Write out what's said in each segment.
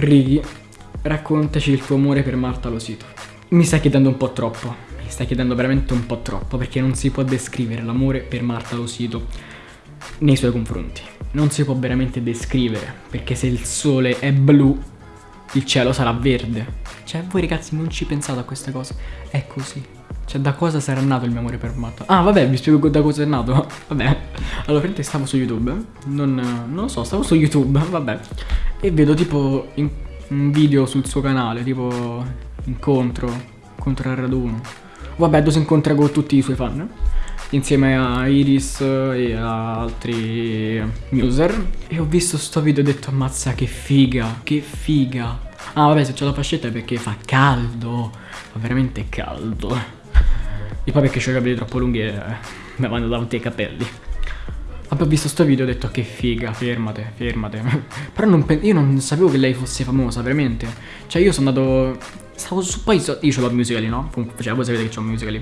Ricky, raccontaci il tuo amore per Marta Losito. Mi stai chiedendo un po' troppo, mi stai chiedendo veramente un po' troppo, perché non si può descrivere l'amore per Marta Losito nei suoi confronti. Non si può veramente descrivere, perché se il sole è blu, il cielo sarà verde. Cioè, voi ragazzi non ci pensate a queste cose, è così. Cioè, da cosa sarà nato il mio amore per Marta? Ah, vabbè, vi spiego da cosa è nato. vabbè. Allora, praticamente stavo su YouTube, non, non lo so, stavo su YouTube, vabbè. E vedo tipo in, un video sul suo canale, tipo incontro, incontro al raduno. Vabbè, dove si incontra con tutti i suoi fan insieme a Iris e a altri user e ho visto sto video e ho detto ammazza che figa, che figa. Ah vabbè se c'è la fascetta è perché fa caldo, fa veramente caldo. E poi perché ho i capelli troppo lunghi e mi vanno davanti ai capelli. Ho visto sto video e ho detto che figa, fermate, fermate. Però non io non sapevo che lei fosse famosa, veramente. Cioè io sono andato... Stavo su... Poi io ce l'ho musicali, no? Cioè voi sapete che c'ho musicali.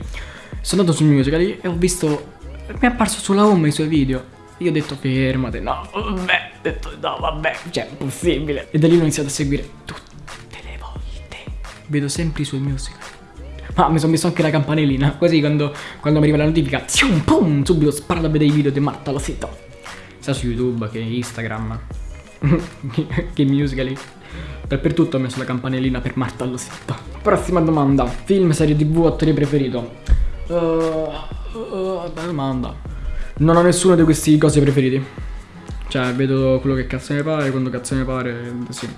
Sono andato su Musical.ly e ho visto... Mi è apparso sulla home i suoi video. Io ho detto fermate, no, vabbè, ho detto no, vabbè, cioè, impossibile. E da lì ho iniziato a seguire tutte le volte. Vedo sempre i suoi musical. Ma mi sono messo anche la campanellina, così quando, quando mi arriva la notifica, zium, pum, subito sparo a vedere i video di Marta lo sito. Sia su YouTube che Instagram, che Musical.ly. Dappertutto ho messo la campanellina per Marta lo sito. Prossima domanda, film, serie tv, attore preferito? Uh, uh, domanda. Non ho nessuno di questi cose preferiti. Cioè, vedo quello che cazzo mi pare, quando cazzo mi pare, sì.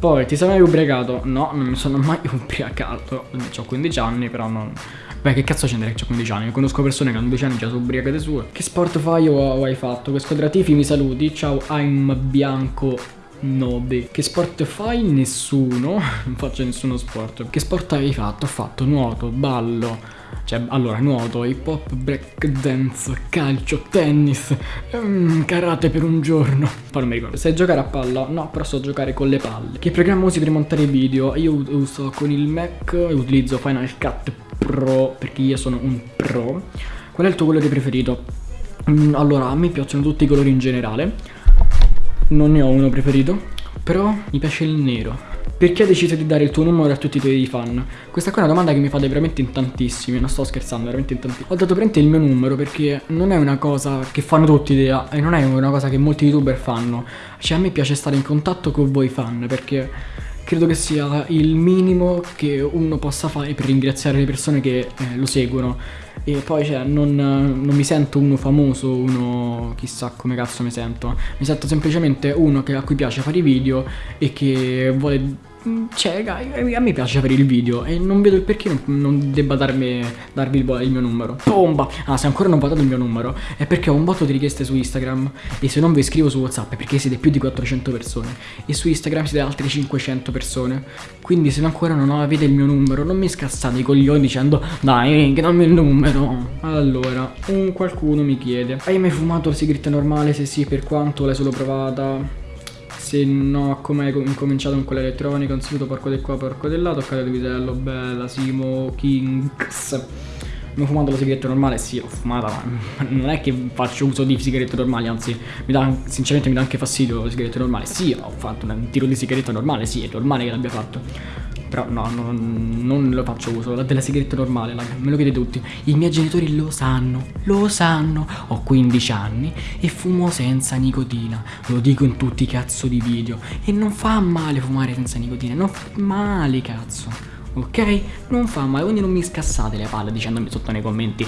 Poi, ti sei mai ubriacato? No, non mi sono mai ubriacato. Ho 15 anni, però non... Beh, che cazzo c'entra che ho 15 anni? Conosco persone che hanno 12 anni già sono ubriacate sue. Che sport fai o hai fatto? Che squadra tifi mi saluti? Ciao, I'm Bianco 9. Che sport fai? Nessuno. non faccio nessuno sport. Che sport hai fatto? Ho fatto nuoto, ballo cioè, allora, nuoto, hip hop, break dance, calcio, tennis, um, karate per un giorno. Poi non mi ricordo. Sai giocare a palla? No, però so giocare con le palle. Che programma usi per montare video? Io uso con il Mac utilizzo Final Cut Pro perché io sono un pro. Qual è il tuo colore preferito? Mm, allora, a me piacciono tutti i colori in generale. Non ne ho uno preferito, però mi piace il nero. Perché hai deciso di dare il tuo numero a tutti i tuoi fan? Questa qua è una domanda che mi fate veramente in tantissimi, non sto scherzando, veramente in tantissimi. Ho dato presente il mio numero perché non è una cosa che fanno tutti idea e non è una cosa che molti youtuber fanno. Cioè a me piace stare in contatto con voi fan perché credo che sia il minimo che uno possa fare per ringraziare le persone che eh, lo seguono. E poi cioè, non, non, mi sento uno famoso, uno chissà come cazzo mi sento. Mi sento semplicemente uno che, a cui piace fare i video e che vuole cioè, a me piace avere il video e non vedo il perché non, debba darmi, darvi il, il, mio numero. Bomba! Ah, se ancora non votate il mio numero è perché ho un botto di richieste su Instagram e se non vi scrivo su WhatsApp è perché siete più di 400 persone e su Instagram siete altre 500 persone. Quindi se ancora non avete il mio numero non mi scassate i coglioni dicendo dai, che dammi il numero. Allora, un qualcuno mi chiede Hai mai fumato la sigaretta normale? Se sì, per quanto l'hai solo provata? Se no, come hai incominciato con quella elettronica, un saluto porco di qua, porco di là, toccate il vitello, bella, Simo Kings. Ho fumato la sigaretta normale? Sì, l'ho fumata, ma non è che faccio uso di sigarette normali, anzi, mi dà, sinceramente mi dà anche fastidio la sigaretta normale. Sì, ho fatto un tiro di sigaretta normale, sì, è normale che l'abbia fatto. Però no, non, non lo faccio uso della sigaretta normale, raga, me lo chiedete tutti. I miei genitori lo sanno, lo sanno. Ho 15 anni e fumo senza nicotina. Lo dico in tutti i cazzo di video. E non fa male fumare senza nicotina, non fa male cazzo ok? Non fa male, quindi non mi scassate le palle dicendomi sotto nei commenti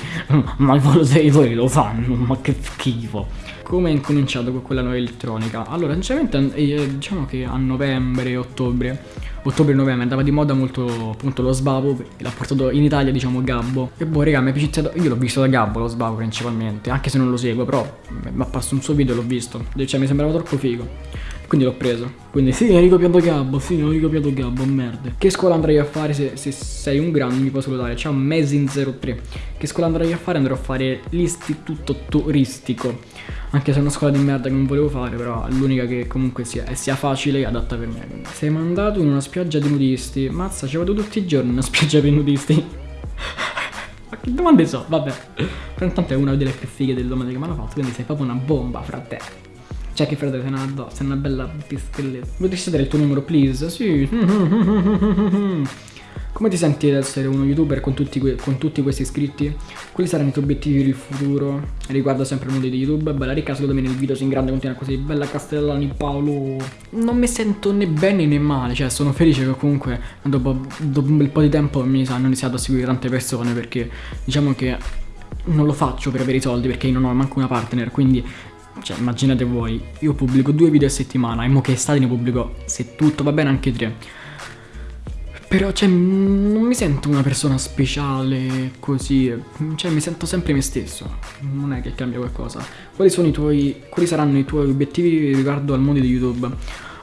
ma i volontari lo fanno, ma che schifo. Come è incominciato con quella nuova elettronica? Allora, sinceramente, eh, diciamo che a novembre, ottobre, ottobre-novembre andava di moda molto appunto lo sbavo, l'ha portato in Italia, diciamo, Gabbo. E boh, raga, mi è piaciuto, io l'ho visto da Gabbo lo sbavo principalmente, anche se non lo seguo, però mi ha apparso un suo video e l'ho visto, cioè mi sembrava troppo figo. Quindi l'ho preso. Quindi sì, ho ricopiato Gabbo, sì, ho ricopiato Gabbo, merda. Che scuola andrai a fare se, se sei un grande mi puoi salutare? Ciao Mesin03. Che scuola andrai a fare? Andrò a fare l'istituto turistico. Anche se è una scuola di merda che non volevo fare, però l'unica che comunque sia, sia facile e adatta per me. Sei mandato in una spiaggia di nudisti. Mazza, ci vado tutti i giorni in una spiaggia per nudisti. Ma che domande so? Vabbè. Però intanto è una delle più fighe delle domande che mi hanno fatto, quindi sei proprio una bomba, frate. Cioè che frate sei una addosso, sei una bella pischelletta. Potresti dare il tuo numero, please? Sì. Come ti senti ad essere uno youtuber con tutti, con tutti, questi iscritti? Quali saranno i tuoi obiettivi per il futuro? Riguardo sempre il mondo di YouTube. Bella ricca, secondo me nel video si in grande continua così. Bella Castellani Paolo. Non mi sento né bene né male. Cioè, sono felice che comunque dopo, dopo un bel po' di tempo mi hanno iniziato a seguire tante persone. Perché diciamo che non lo faccio per avere i soldi perché io non ho manco una partner. Quindi cioè, immaginate voi, io pubblico due video a settimana e mo che estate ne pubblico, se tutto va bene, anche tre. Però, cioè, non mi sento una persona speciale così. Cioè, mi sento sempre me stesso. Non è che cambia qualcosa. Quali sono i tuoi. Quali saranno i tuoi obiettivi riguardo al mondo di YouTube?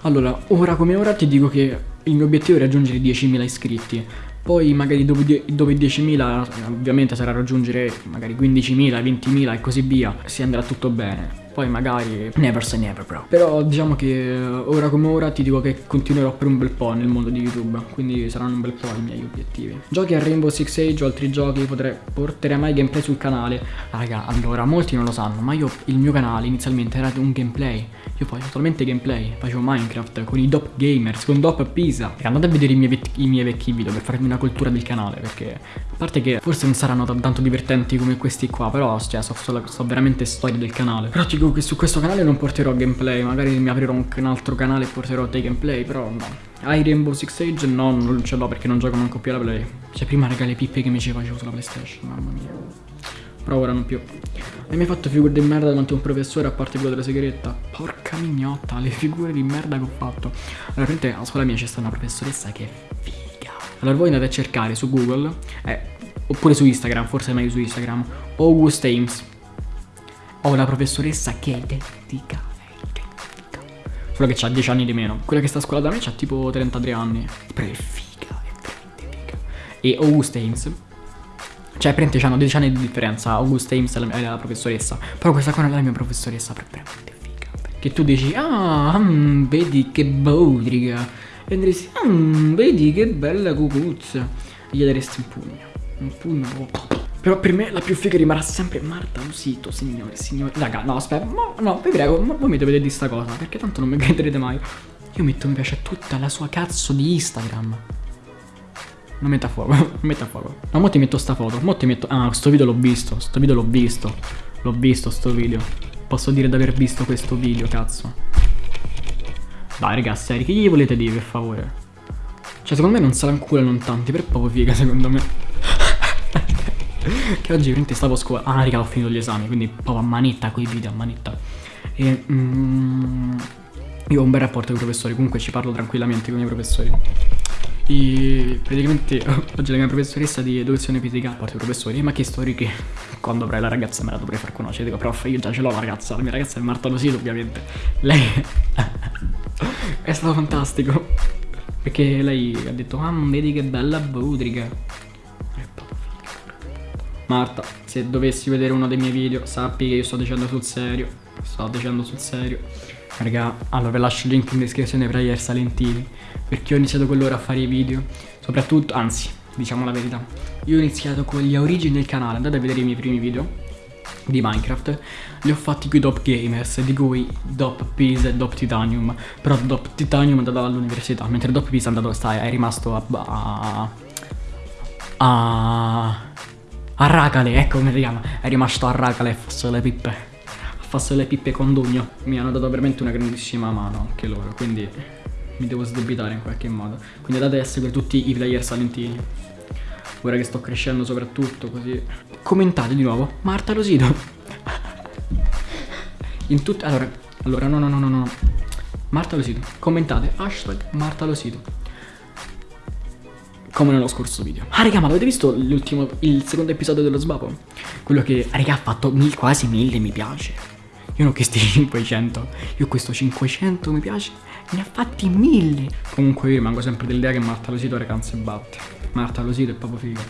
Allora, ora come ora ti dico che il mio obiettivo è raggiungere 10.000 iscritti. Poi magari dopo, dopo i 10.000 ovviamente sarà raggiungere magari 15.000, 20.000 e così via. Si andrà tutto bene poi magari never say never bro. Però diciamo che eh, ora come ora ti dico che continuerò per un bel po' nel mondo di YouTube. Quindi saranno un bel po' i miei obiettivi. Giochi a Rainbow Six Age o altri giochi potrei, porterei mai gameplay sul canale. Raga allora molti non lo sanno ma io il mio canale inizialmente era un gameplay Io facevo solamente gameplay Facevo Minecraft con i Dop Gamers, con Dop Pisa E andate a vedere i miei, i miei vecchi video per farmi una cultura del canale Perché a parte che forse non saranno tanto divertenti come questi qua Però cioè so, so, so veramente storie del canale Però ti dico che su questo canale non porterò gameplay, magari mi aprirò un, un altro canale e porterò dei gameplay, però no. Hai Rainbow Six Age? No, non ce l'ho perché non gioco manco più alla play. Cioè prima raga le pippe che mi ci facevo sulla PlayStation, mamma mia. Però ora non più. Hai mai fatto figure di merda davanti a un professore a parte quello della sigaretta? Porca mignotta, le figure di merda che ho fatto. Allora, praticamente a scuola mia c'è stata una professoressa che è figa. Allora voi andate a cercare su Google, eh, oppure su Instagram, forse è meglio su Instagram, August Ames ho una professoressa che è identica. Solo che ha 10 anni di meno. Quella che sta a scuola da me ha tipo 33 anni. Però è figa, è veramente figa. E August Ames. Cioè, praticamente hanno 10 anni di differenza. August Ames è la, è la professoressa. Però questa qua non è la mia professoressa, però è veramente figa. Che tu dici, ah, mm, vedi che bodriga. E andresti, mm, vedi che bella cucuzza. E gli daresti un pugno. Un pugno. Oh. Però per me la più figa rimarrà sempre Marta Lusito, signore, signore. Raga, no, aspetta, no, no, vi prego, ma voi mi dovete dire sta cosa, perché tanto non mi crederete mai. Io metto mi piace a tutta la sua cazzo di Instagram. Non metta fuoco, non metta fuoco. No, mo ti metto sta foto, mo ti metto... Ah, sto video l'ho visto, sto video l'ho visto. L'ho visto sto video. Posso dire di aver visto questo video, cazzo. Dai, ragazzi, che gli volete dire, per favore? Cioè, secondo me non sarà un culo non tanti, però è proprio figa, secondo me. che oggi veramente stavo a scuola. Ah, raga, ho finito gli esami, quindi proprio a manetta con i video, a manetta. E mm, io ho un bel rapporto con i professori, comunque ci parlo tranquillamente con i professori. E praticamente oggi la mia professoressa di educazione fisica, a parte i professori, mi ha chiesto che quando avrai la ragazza me la dovrei far conoscere. Dico, prof, io già ce l'ho la ragazza, la mia ragazza è Marta Losito, ovviamente. Lei è stato fantastico. Perché lei ha detto, ah, vedi che bella budriga. Marta, se dovessi vedere uno dei miei video, sappi che io sto dicendo sul serio. Sto dicendo sul serio. Raga, allora vi lascio il link in descrizione per Ayer Salentini. Perché ho iniziato quell'ora a fare i video. Soprattutto, anzi, diciamo la verità. Io ho iniziato con gli origini del canale. Andate a vedere i miei primi video di Minecraft li ho fatti qui Dop Gamers di cui Dop Peace e Dop Titanium però Dop Titanium è andato all'università mentre Dop Peace è andato sta, è rimasto a, a, a a Racale, ecco come si chiama. È rimasto a Racale farsi le pippe. A farsi le pippe con Dugno. Mi hanno dato veramente una grandissima mano anche loro, quindi mi devo sdebitare in qualche modo. Quindi andate a seguire tutti i player salentini. Ora che sto crescendo soprattutto così. Commentate di nuovo. Marta Rosito. in tutte... Allora, allora, no, no, no, no, no. Marta Losito. Commentate. Hashtag Marta Losito come nello scorso video. Ah raga ma avete visto l'ultimo, il secondo episodio dello sbabo? Quello che raga ha fatto mil, quasi 1000 mi piace. Io non ho questi 500, io questo 500 mi piace, ne ha fatti 1000. Comunque io rimango sempre dell'idea che Marta Losito ragazzi batte. Marta Losito è proprio figo.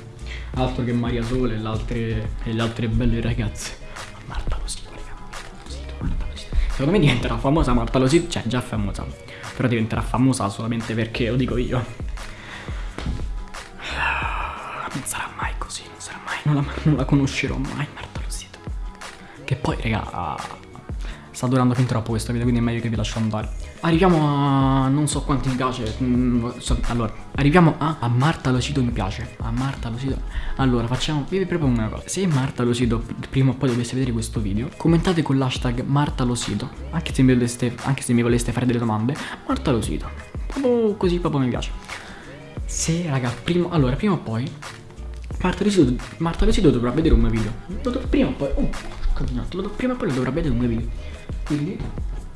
Altro che Maria Sole e le altre, e le altre belle ragazze. Marta Losito Losito, Marta Losito. Secondo me diventerà famosa Marta Losito, cioè già famosa. Però diventerà famosa solamente perché lo dico io. non sarà mai così, non sarà mai, non la, non la conoscerò mai Marta Rosito. Che poi, raga, sta durando fin troppo questo video, quindi è meglio che vi lascio andare. Arriviamo a non so quanti mi piace. mm, allora, arriviamo a, a Marta Locido mi piace. A Marta Locido. Allora, facciamo. Vi propongo una cosa. Se Marta Locido prima o poi dovesse vedere questo video, commentate con l'hashtag Marta Locido. Anche se mi voleste, anche se mi voleste fare delle domande, Marta Locido. Proprio così proprio mi piace. Se, raga, prima, allora, prima o poi Marta Lucido, Marta Lucido dovrà vedere un mio video. Prima o poi. Oh, camminato, lo do- prima o poi lo dovrà vedere un mio video. Quindi.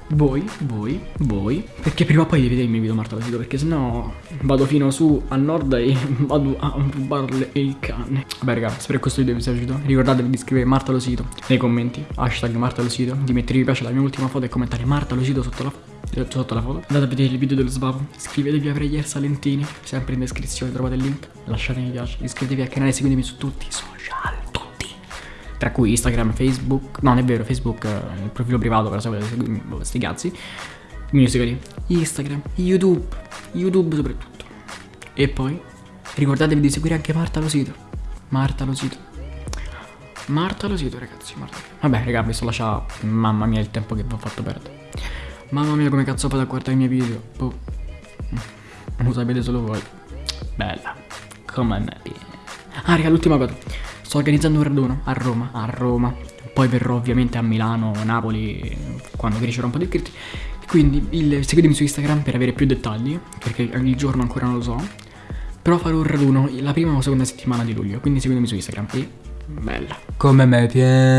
Voi, voi, voi. Perché prima o poi devi vedere il mio video Lucido. Perché sennò vado fino su a nord e vado a rubarle il cane. Vabbè raga, spero che questo video vi sia piaciuto. Ricordatevi di scrivere Marta Lucido nei commenti. Hashtag Marta Lucido. Di mettere mi piace alla mia ultima foto e commentare Marta Lucido sotto la eh, sotto la foto. Andate a vedere il video dello sbavo. Iscrivetevi a Prayer Salentini. Sempre in descrizione trovate il link. Lasciate mi piace. Iscrivetevi al canale, seguitemi su tutti i social. Tra cui Instagram, Facebook. No, non è vero, Facebook è il profilo privato, però se volete seguirmi, sti cazzi. Musicali. Instagram, YouTube. YouTube soprattutto. E poi ricordatevi di seguire anche Marta Losito. Marta Losito. Marta Losito, ragazzi. Marta. Vabbè, raga, mi sto lasciando. Mamma mia, il tempo che vi ho fatto perdere. Mamma mia, come cazzo fate a guardare i miei video? Boh. Lo sapete solo voi. Bella. Come me. Ah, raga, l'ultima cosa. Sto organizzando un raduno a Roma. A Roma. Poi verrò ovviamente a Milano, Napoli, quando crescerò un po' di iscritti. Quindi il- seguitemi su Instagram per avere più dettagli, perché il giorno ancora non lo so. Però farò un raduno la prima o seconda settimana di luglio, quindi seguitemi su Instagram. E bella. Come me piace.